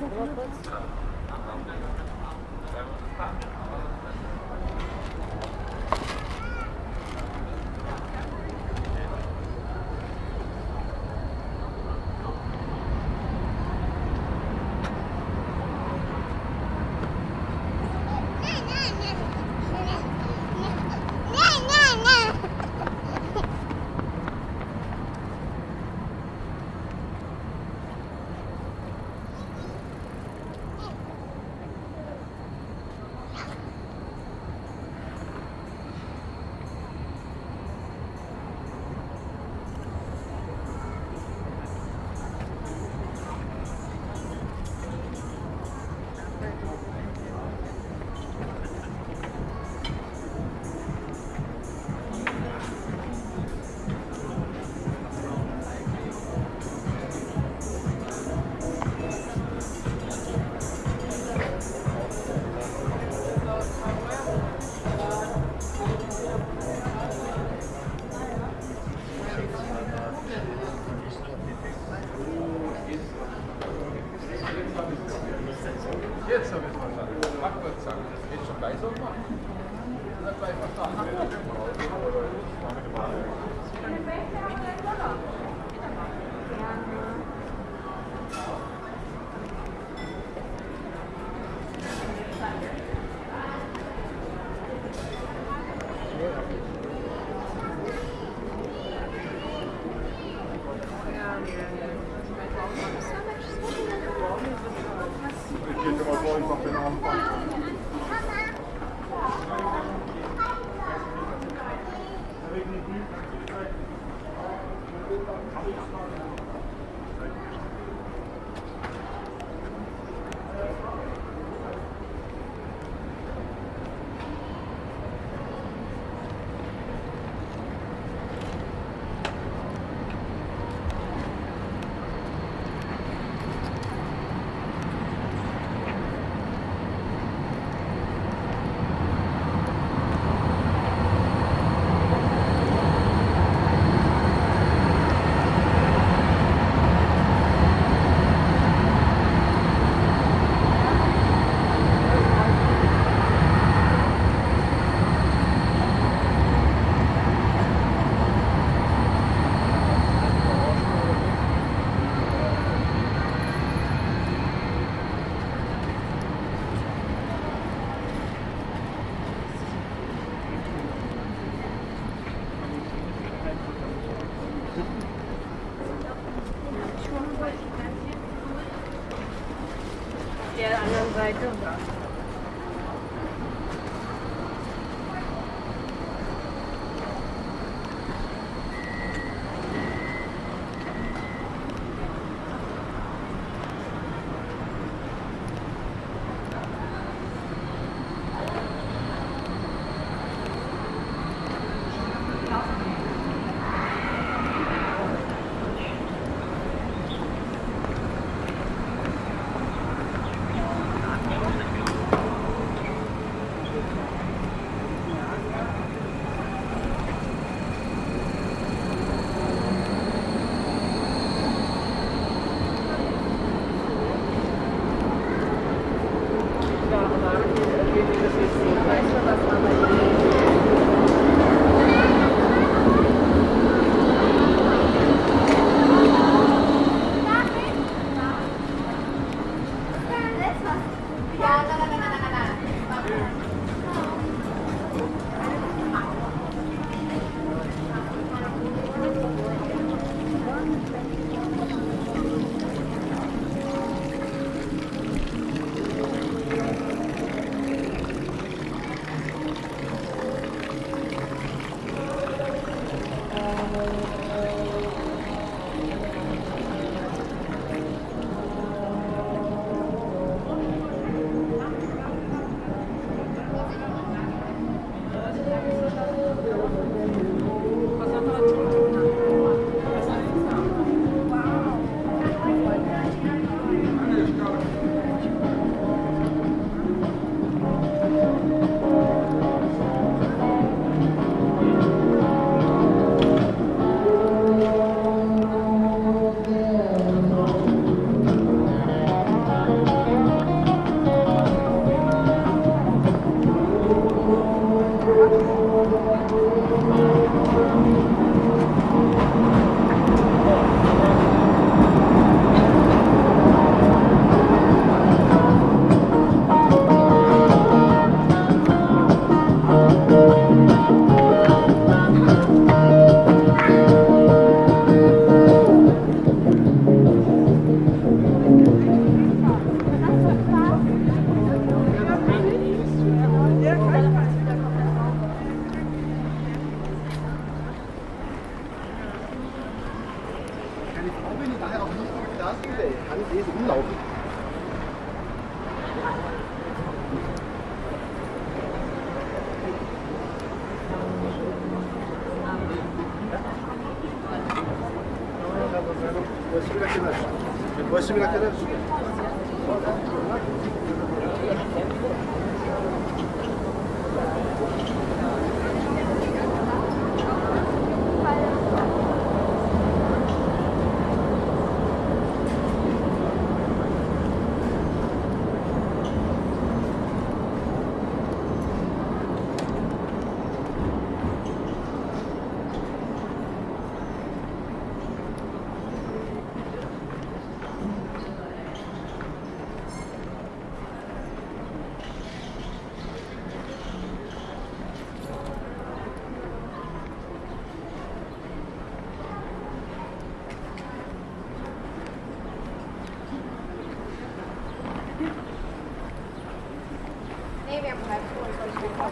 Thank you.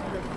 Thank you.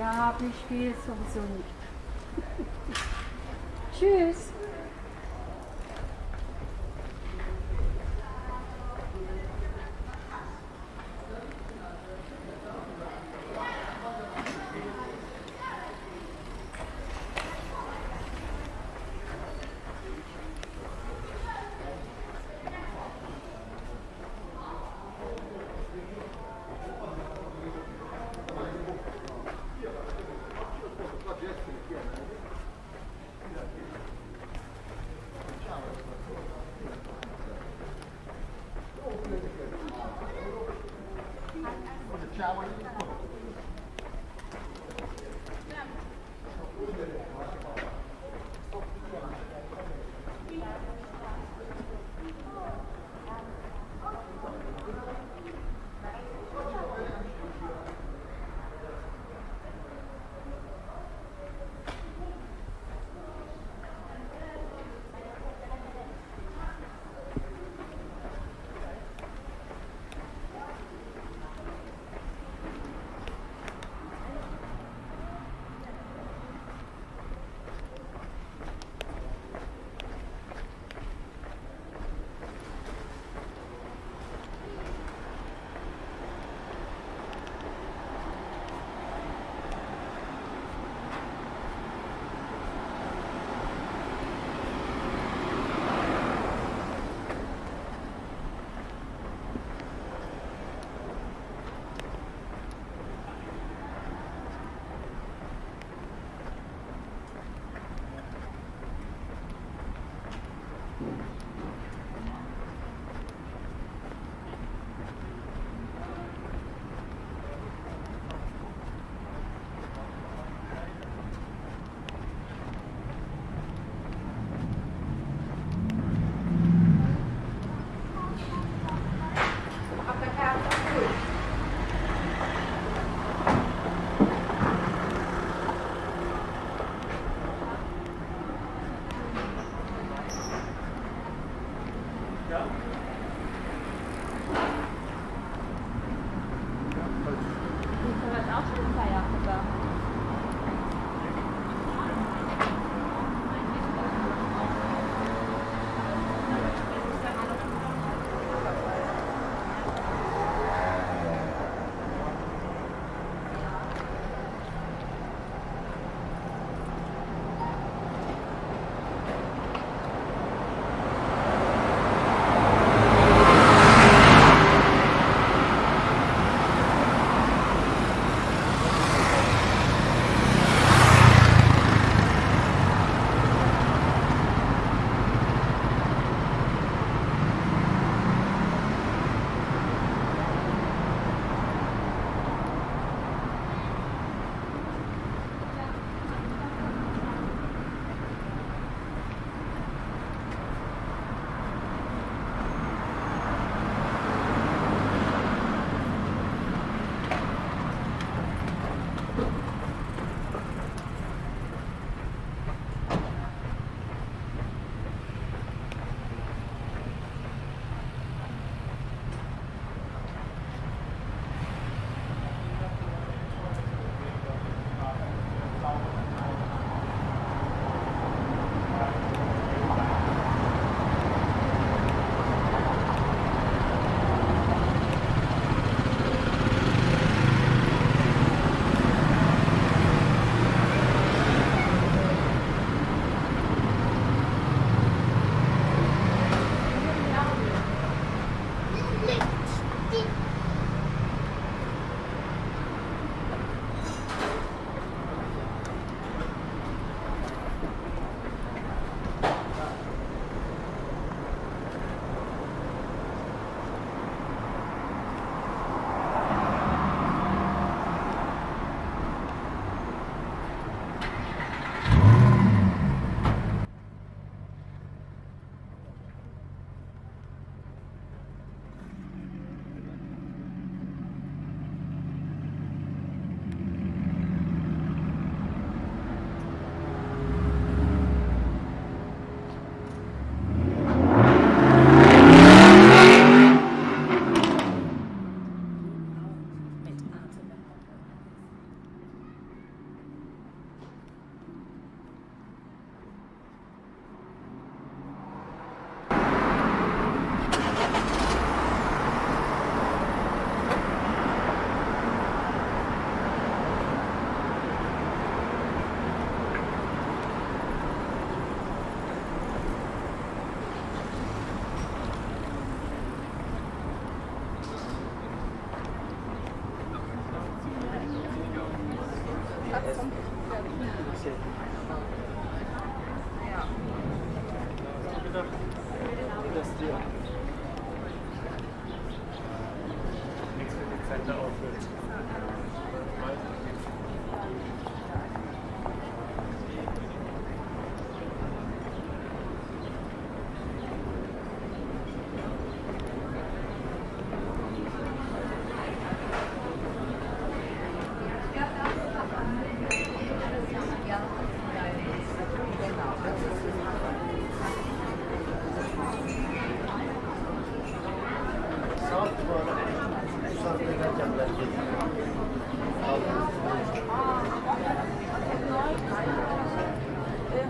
Ja, ich spiele sowieso nicht. Tschüss.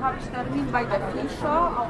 Habe ich Termin bei der Fischer.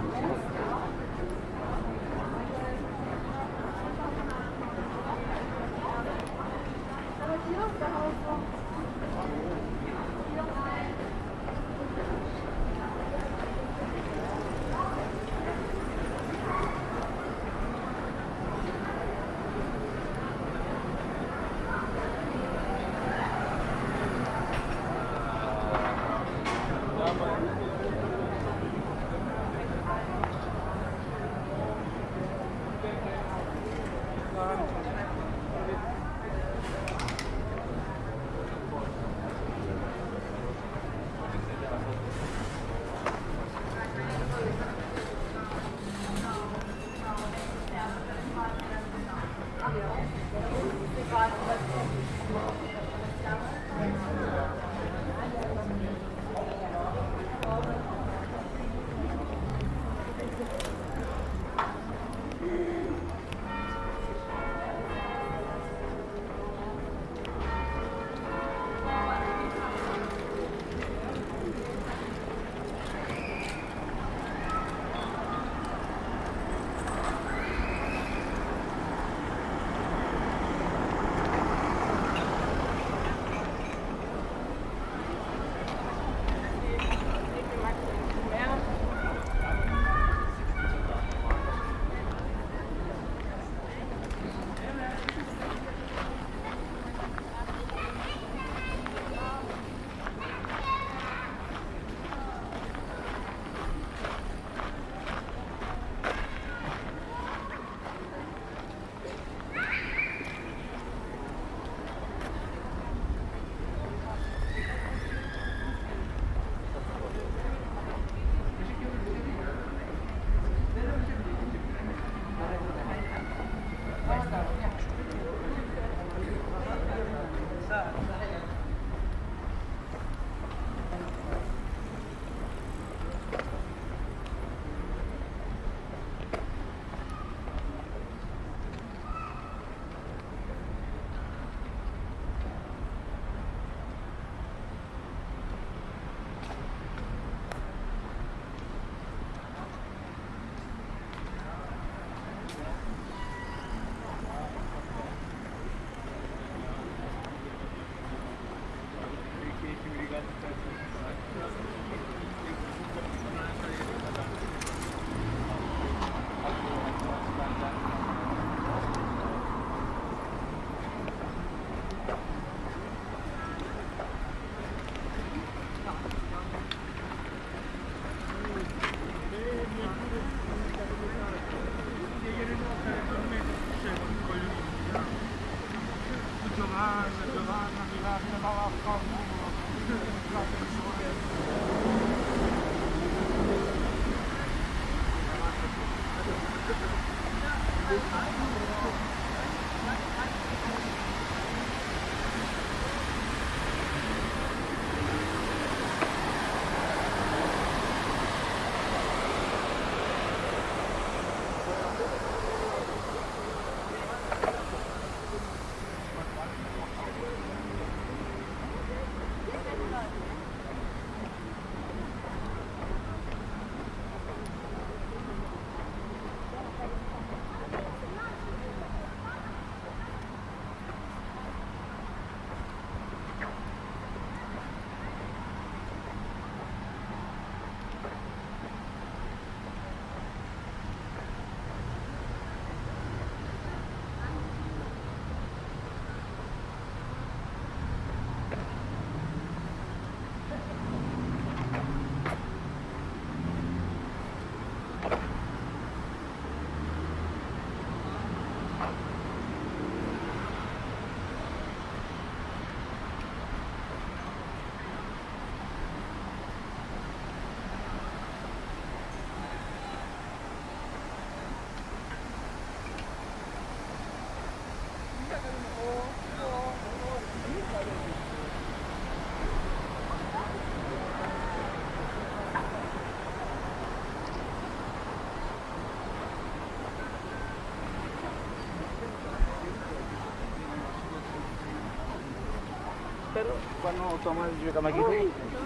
quando Tomás giocava aqui.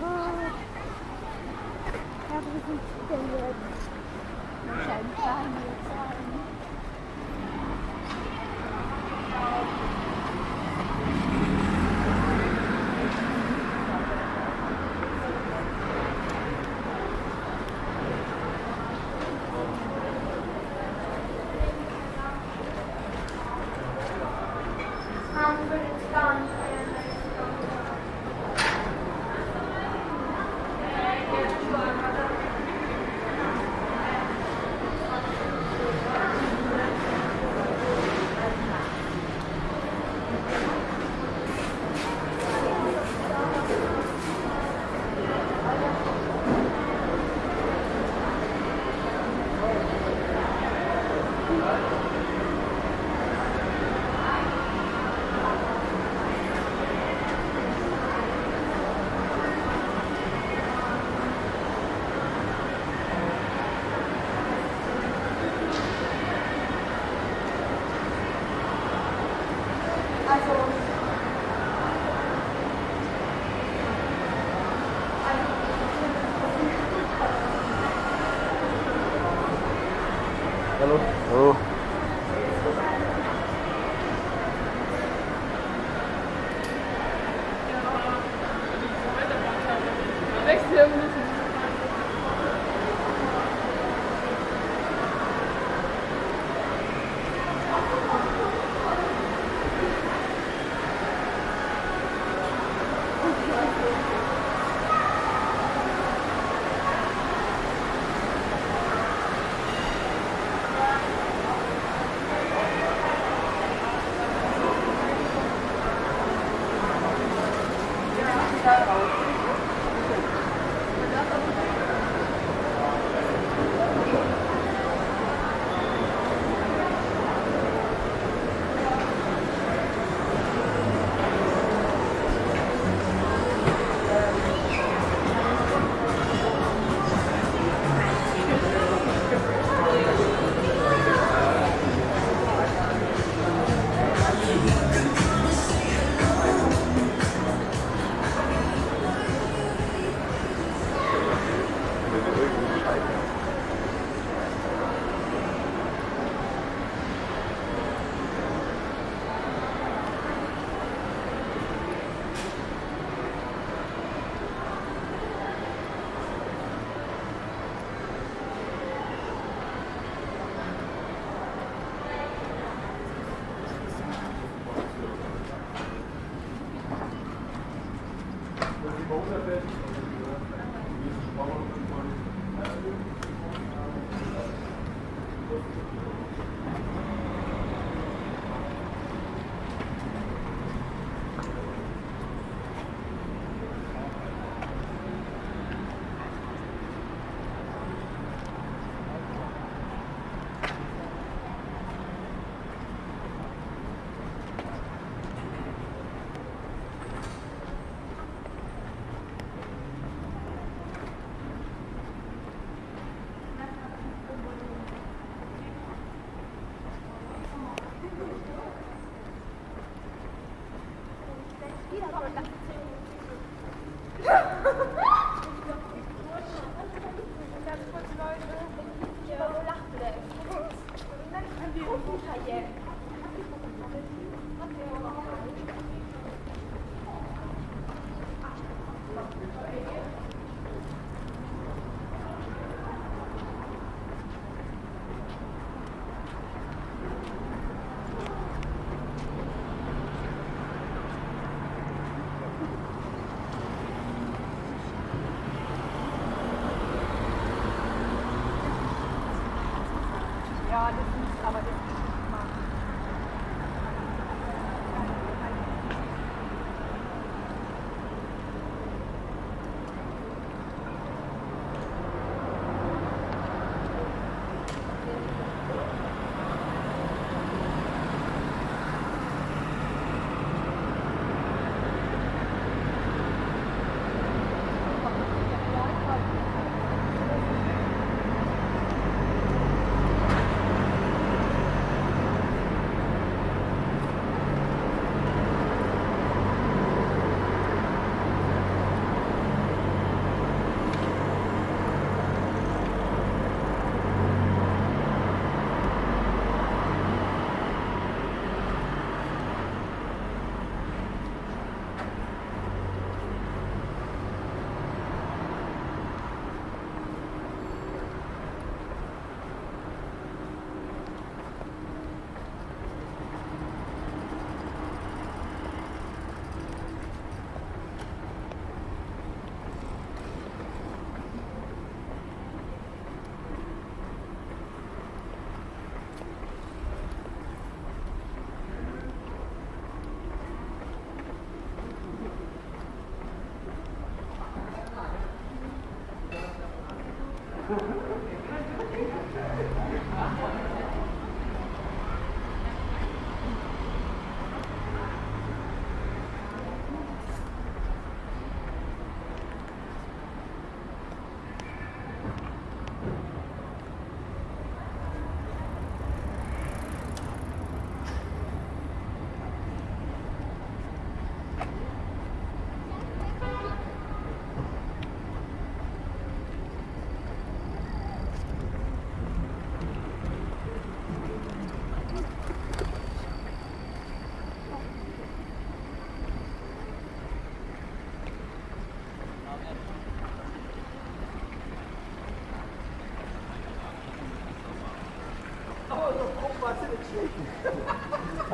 Ah, Ja,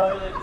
toilet.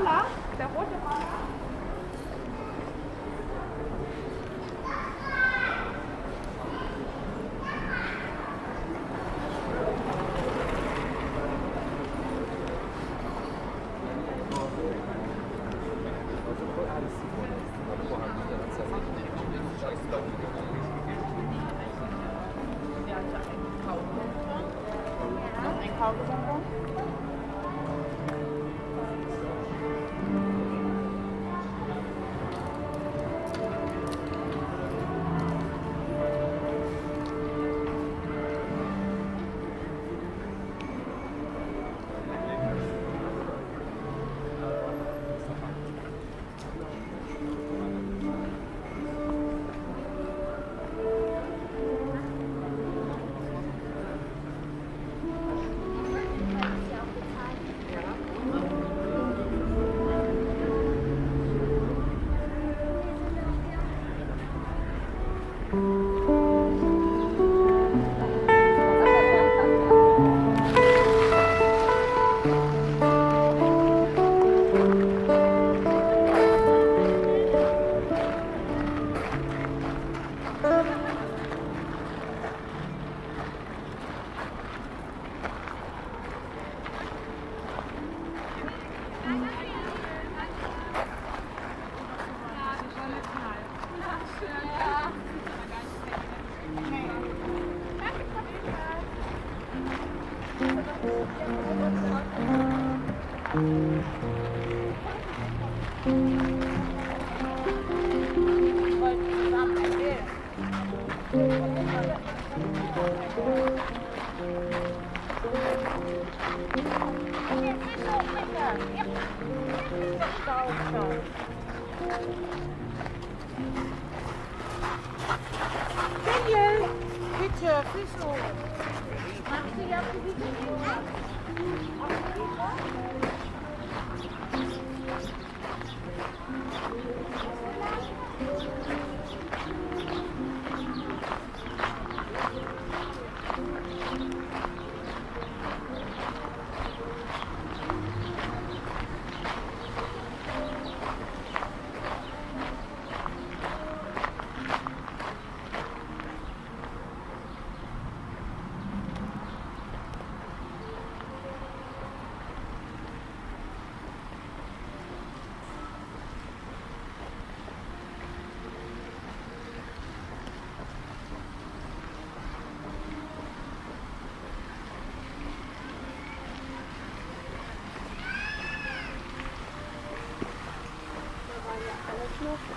Roller, der rote Roller. 那是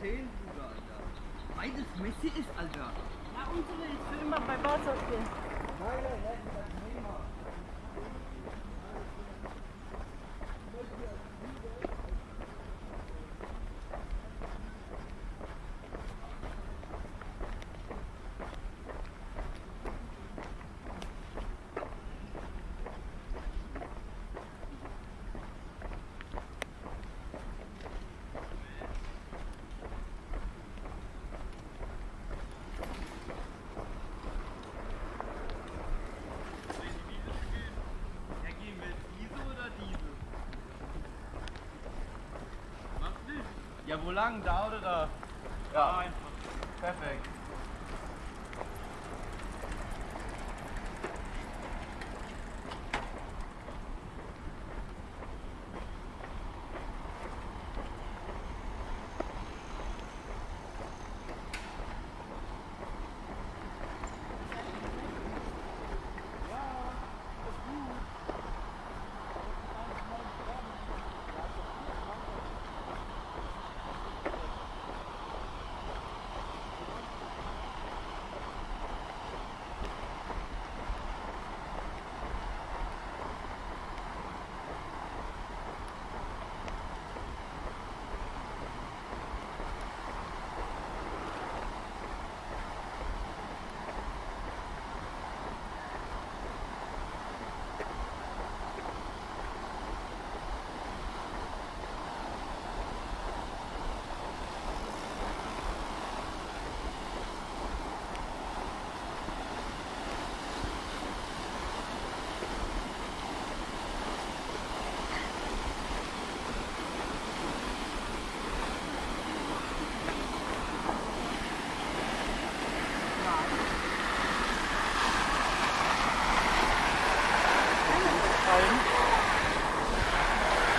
10, Bruder, Alter. Beides Messi ist, Alter. Ja, unsere ist für immer bei Barca spielen. Ja, wo lang? Da oder da? Ja, einfach. Perfekt.